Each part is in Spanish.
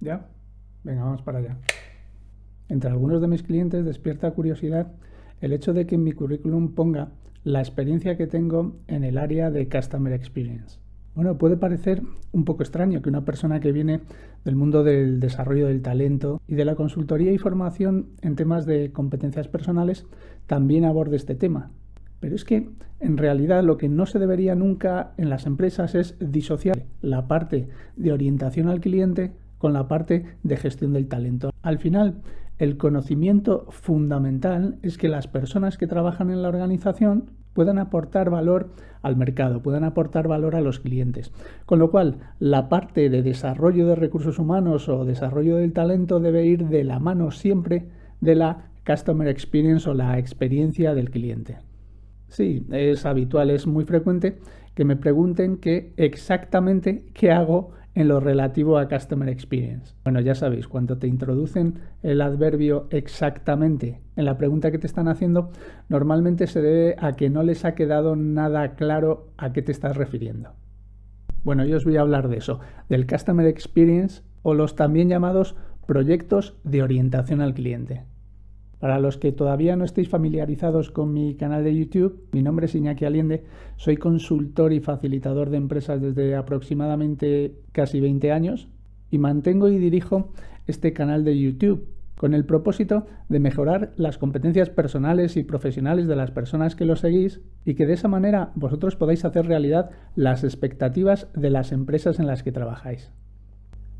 ¿Ya? Venga, vamos para allá. Entre algunos de mis clientes despierta curiosidad el hecho de que en mi currículum ponga la experiencia que tengo en el área de Customer Experience. Bueno, puede parecer un poco extraño que una persona que viene del mundo del desarrollo del talento y de la consultoría y formación en temas de competencias personales también aborde este tema. Pero es que en realidad lo que no se debería nunca en las empresas es disociar la parte de orientación al cliente con la parte de gestión del talento. Al final, el conocimiento fundamental es que las personas que trabajan en la organización puedan aportar valor al mercado, puedan aportar valor a los clientes. Con lo cual, la parte de desarrollo de recursos humanos o desarrollo del talento debe ir de la mano siempre de la Customer Experience o la experiencia del cliente. Sí, es habitual, es muy frecuente que me pregunten qué exactamente qué hago en lo relativo a Customer Experience. Bueno, ya sabéis, cuando te introducen el adverbio exactamente en la pregunta que te están haciendo, normalmente se debe a que no les ha quedado nada claro a qué te estás refiriendo. Bueno, yo os voy a hablar de eso, del Customer Experience o los también llamados proyectos de orientación al cliente. Para los que todavía no estéis familiarizados con mi canal de YouTube, mi nombre es Iñaki Aliende, soy consultor y facilitador de empresas desde aproximadamente casi 20 años y mantengo y dirijo este canal de YouTube con el propósito de mejorar las competencias personales y profesionales de las personas que lo seguís y que de esa manera vosotros podáis hacer realidad las expectativas de las empresas en las que trabajáis.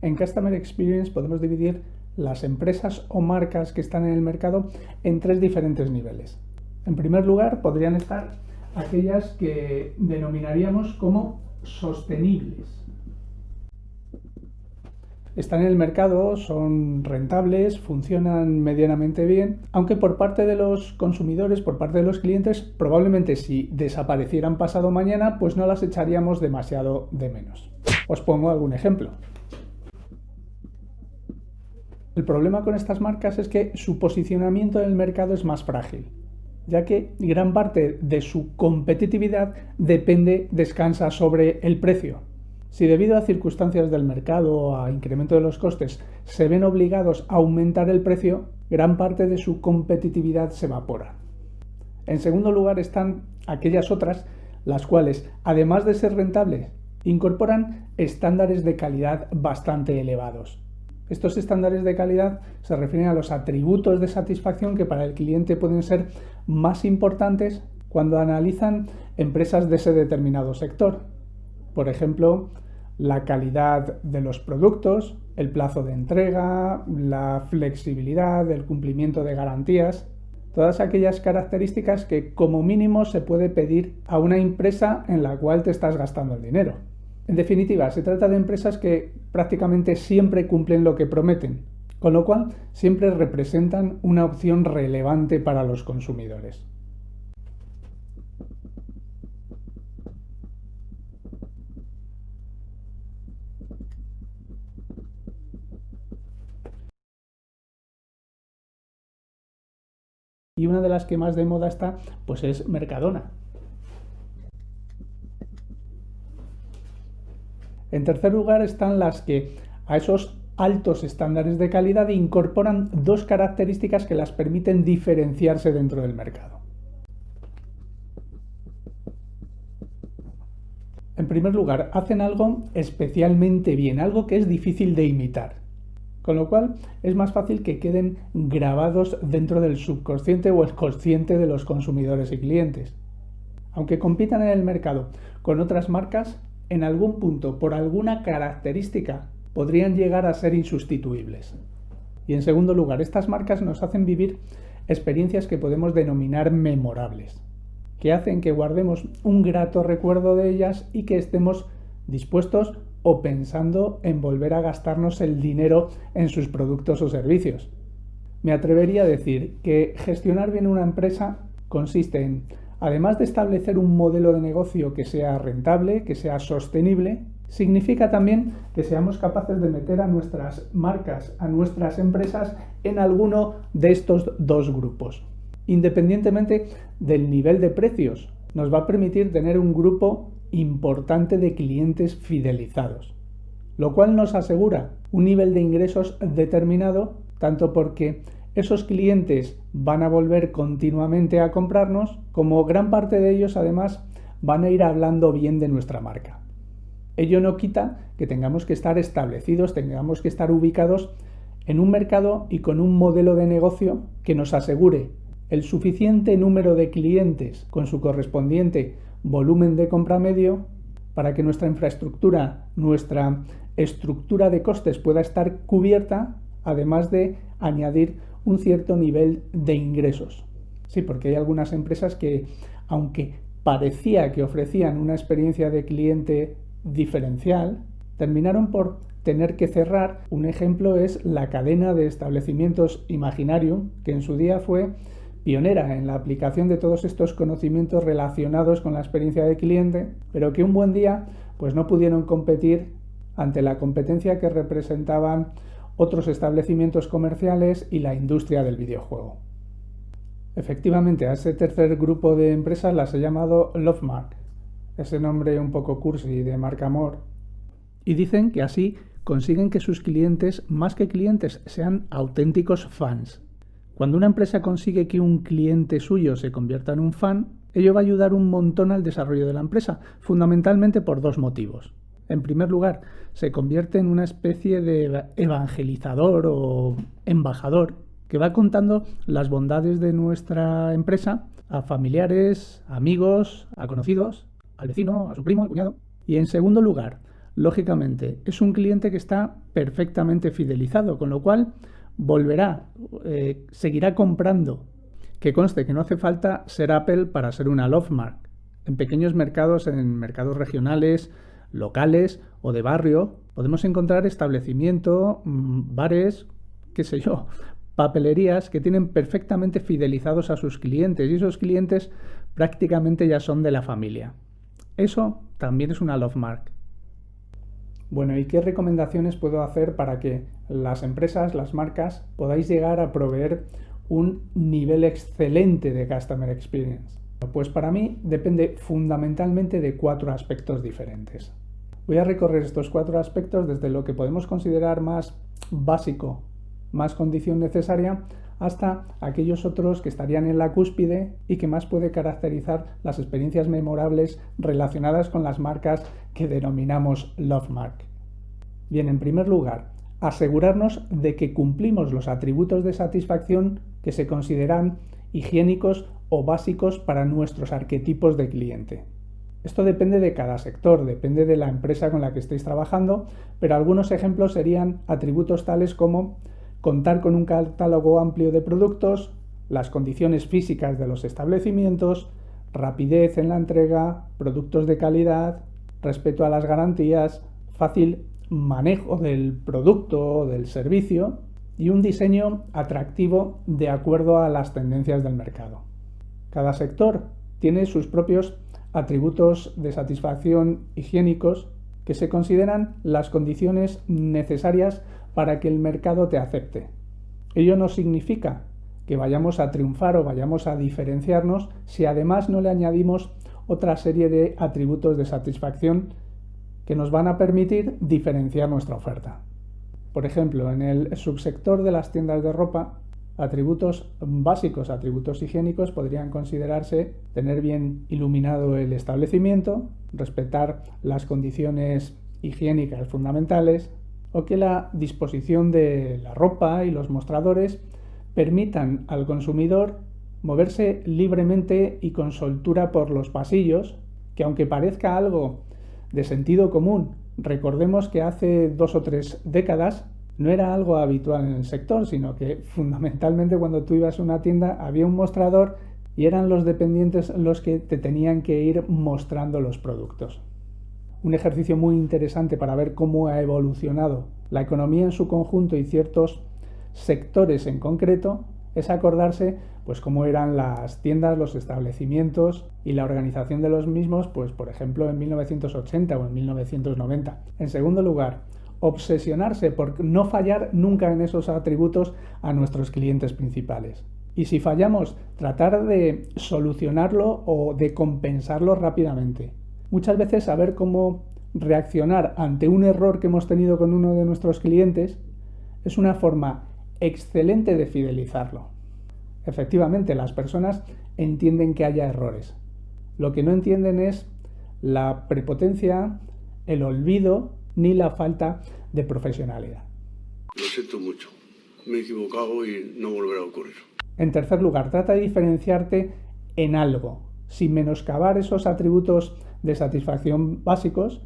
En Customer Experience podemos dividir las empresas o marcas que están en el mercado en tres diferentes niveles. En primer lugar, podrían estar aquellas que denominaríamos como sostenibles. Están en el mercado, son rentables, funcionan medianamente bien, aunque por parte de los consumidores, por parte de los clientes, probablemente si desaparecieran pasado mañana, pues no las echaríamos demasiado de menos. Os pongo algún ejemplo. El problema con estas marcas es que su posicionamiento en el mercado es más frágil, ya que gran parte de su competitividad depende, descansa sobre el precio. Si debido a circunstancias del mercado o a incremento de los costes se ven obligados a aumentar el precio, gran parte de su competitividad se evapora. En segundo lugar están aquellas otras, las cuales, además de ser rentables, incorporan estándares de calidad bastante elevados. Estos estándares de calidad se refieren a los atributos de satisfacción que para el cliente pueden ser más importantes cuando analizan empresas de ese determinado sector. Por ejemplo, la calidad de los productos, el plazo de entrega, la flexibilidad, el cumplimiento de garantías, todas aquellas características que como mínimo se puede pedir a una empresa en la cual te estás gastando el dinero. En definitiva, se trata de empresas que prácticamente siempre cumplen lo que prometen, con lo cual siempre representan una opción relevante para los consumidores. Y una de las que más de moda está, pues es Mercadona, En tercer lugar están las que a esos altos estándares de calidad incorporan dos características que las permiten diferenciarse dentro del mercado. En primer lugar, hacen algo especialmente bien, algo que es difícil de imitar. Con lo cual es más fácil que queden grabados dentro del subconsciente o el consciente de los consumidores y clientes. Aunque compitan en el mercado con otras marcas, en algún punto, por alguna característica, podrían llegar a ser insustituibles. Y en segundo lugar, estas marcas nos hacen vivir experiencias que podemos denominar memorables, que hacen que guardemos un grato recuerdo de ellas y que estemos dispuestos o pensando en volver a gastarnos el dinero en sus productos o servicios. Me atrevería a decir que gestionar bien una empresa consiste en además de establecer un modelo de negocio que sea rentable, que sea sostenible, significa también que seamos capaces de meter a nuestras marcas, a nuestras empresas en alguno de estos dos grupos. Independientemente del nivel de precios, nos va a permitir tener un grupo importante de clientes fidelizados. lo cual nos asegura un nivel de ingresos determinado, tanto porque esos clientes van a volver continuamente a comprarnos, como gran parte de ellos además van a ir hablando bien de nuestra marca. Ello no quita que tengamos que estar establecidos, tengamos que estar ubicados en un mercado y con un modelo de negocio que nos asegure el suficiente número de clientes con su correspondiente volumen de compra medio para que nuestra infraestructura, nuestra estructura de costes pueda estar cubierta, además de añadir un cierto nivel de ingresos. Sí, porque hay algunas empresas que, aunque parecía que ofrecían una experiencia de cliente diferencial, terminaron por tener que cerrar. Un ejemplo es la cadena de establecimientos Imaginarium, que en su día fue pionera en la aplicación de todos estos conocimientos relacionados con la experiencia de cliente, pero que un buen día pues no pudieron competir ante la competencia que representaban otros establecimientos comerciales y la industria del videojuego. Efectivamente, a ese tercer grupo de empresas las he llamado Lovemark, ese nombre un poco cursi de marca amor, y dicen que así consiguen que sus clientes, más que clientes, sean auténticos fans. Cuando una empresa consigue que un cliente suyo se convierta en un fan, ello va a ayudar un montón al desarrollo de la empresa, fundamentalmente por dos motivos. En primer lugar, se convierte en una especie de evangelizador o embajador que va contando las bondades de nuestra empresa a familiares, amigos, a conocidos, al vecino, a su primo, al cuñado. Y en segundo lugar, lógicamente, es un cliente que está perfectamente fidelizado, con lo cual volverá, eh, seguirá comprando. Que conste que no hace falta ser Apple para ser una Love Mark. En pequeños mercados, en mercados regionales, locales o de barrio, podemos encontrar establecimiento, mm, bares, qué sé yo, papelerías que tienen perfectamente fidelizados a sus clientes y esos clientes prácticamente ya son de la familia. Eso también es una love mark. Bueno, ¿y qué recomendaciones puedo hacer para que las empresas, las marcas, podáis llegar a proveer un nivel excelente de Customer Experience? Pues para mí depende fundamentalmente de cuatro aspectos diferentes. Voy a recorrer estos cuatro aspectos desde lo que podemos considerar más básico, más condición necesaria, hasta aquellos otros que estarían en la cúspide y que más puede caracterizar las experiencias memorables relacionadas con las marcas que denominamos Love Mark. Bien, en primer lugar, asegurarnos de que cumplimos los atributos de satisfacción que se consideran higiénicos o básicos para nuestros arquetipos de cliente. Esto depende de cada sector, depende de la empresa con la que estéis trabajando, pero algunos ejemplos serían atributos tales como contar con un catálogo amplio de productos, las condiciones físicas de los establecimientos, rapidez en la entrega, productos de calidad, respeto a las garantías, fácil manejo del producto o del servicio y un diseño atractivo de acuerdo a las tendencias del mercado. Cada sector tiene sus propios atributos de satisfacción higiénicos que se consideran las condiciones necesarias para que el mercado te acepte. Ello no significa que vayamos a triunfar o vayamos a diferenciarnos si además no le añadimos otra serie de atributos de satisfacción que nos van a permitir diferenciar nuestra oferta. Por ejemplo, en el subsector de las tiendas de ropa Atributos básicos, atributos higiénicos, podrían considerarse tener bien iluminado el establecimiento, respetar las condiciones higiénicas fundamentales o que la disposición de la ropa y los mostradores permitan al consumidor moverse libremente y con soltura por los pasillos, que aunque parezca algo de sentido común, recordemos que hace dos o tres décadas no era algo habitual en el sector, sino que fundamentalmente cuando tú ibas a una tienda había un mostrador y eran los dependientes los que te tenían que ir mostrando los productos. Un ejercicio muy interesante para ver cómo ha evolucionado la economía en su conjunto y ciertos sectores en concreto es acordarse pues cómo eran las tiendas, los establecimientos y la organización de los mismos, pues por ejemplo en 1980 o en 1990. En segundo lugar, obsesionarse por no fallar nunca en esos atributos a nuestros clientes principales. Y si fallamos, tratar de solucionarlo o de compensarlo rápidamente. Muchas veces saber cómo reaccionar ante un error que hemos tenido con uno de nuestros clientes es una forma excelente de fidelizarlo. Efectivamente, las personas entienden que haya errores. Lo que no entienden es la prepotencia, el olvido ni la falta de profesionalidad. Lo siento mucho. Me he equivocado y no volverá a ocurrir. En tercer lugar, trata de diferenciarte en algo, sin menoscabar esos atributos de satisfacción básicos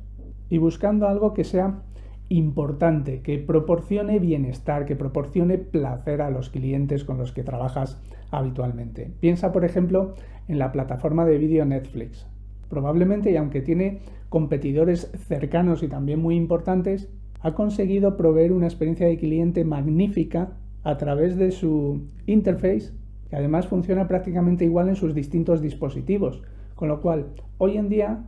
y buscando algo que sea importante, que proporcione bienestar, que proporcione placer a los clientes con los que trabajas habitualmente. Piensa, por ejemplo, en la plataforma de vídeo Netflix. Probablemente, y aunque tiene competidores cercanos y también muy importantes, ha conseguido proveer una experiencia de cliente magnífica a través de su interface, que además funciona prácticamente igual en sus distintos dispositivos. Con lo cual, hoy en día,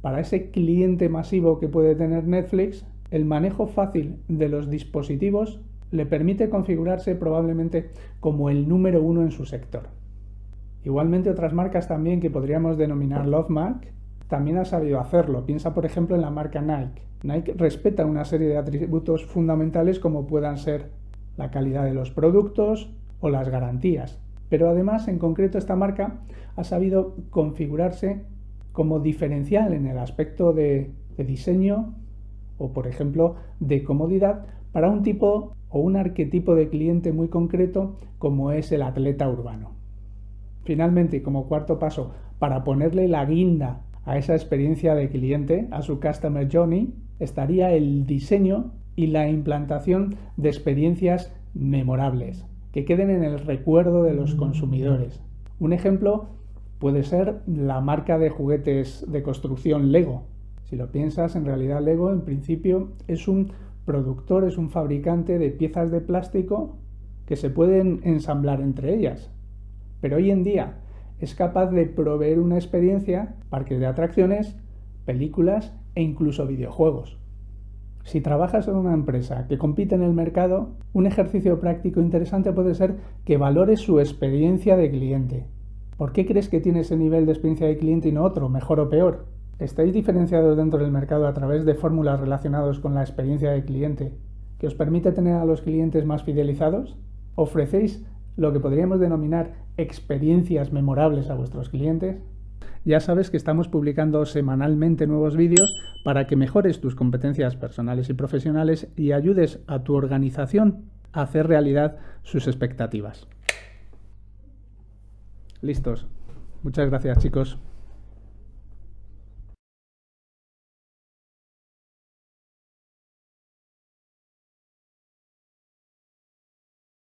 para ese cliente masivo que puede tener Netflix, el manejo fácil de los dispositivos le permite configurarse probablemente como el número uno en su sector. Igualmente otras marcas también que podríamos denominar Love Mark también ha sabido hacerlo. Piensa por ejemplo en la marca Nike. Nike respeta una serie de atributos fundamentales como puedan ser la calidad de los productos o las garantías. Pero además en concreto esta marca ha sabido configurarse como diferencial en el aspecto de, de diseño o por ejemplo de comodidad para un tipo o un arquetipo de cliente muy concreto como es el atleta urbano. Finalmente, como cuarto paso, para ponerle la guinda a esa experiencia de cliente, a su Customer Journey, estaría el diseño y la implantación de experiencias memorables, que queden en el recuerdo de los consumidores. Un ejemplo puede ser la marca de juguetes de construcción Lego. Si lo piensas, en realidad Lego en principio es un productor, es un fabricante de piezas de plástico que se pueden ensamblar entre ellas. Pero hoy en día es capaz de proveer una experiencia, parques de atracciones, películas e incluso videojuegos. Si trabajas en una empresa que compite en el mercado, un ejercicio práctico interesante puede ser que valores su experiencia de cliente. ¿Por qué crees que tiene ese nivel de experiencia de cliente y no otro, mejor o peor? ¿Estáis diferenciados dentro del mercado a través de fórmulas relacionadas con la experiencia de cliente que os permite tener a los clientes más fidelizados? ¿Ofrecéis lo que podríamos denominar experiencias memorables a vuestros clientes? Ya sabes que estamos publicando semanalmente nuevos vídeos para que mejores tus competencias personales y profesionales y ayudes a tu organización a hacer realidad sus expectativas. Listos. Muchas gracias chicos.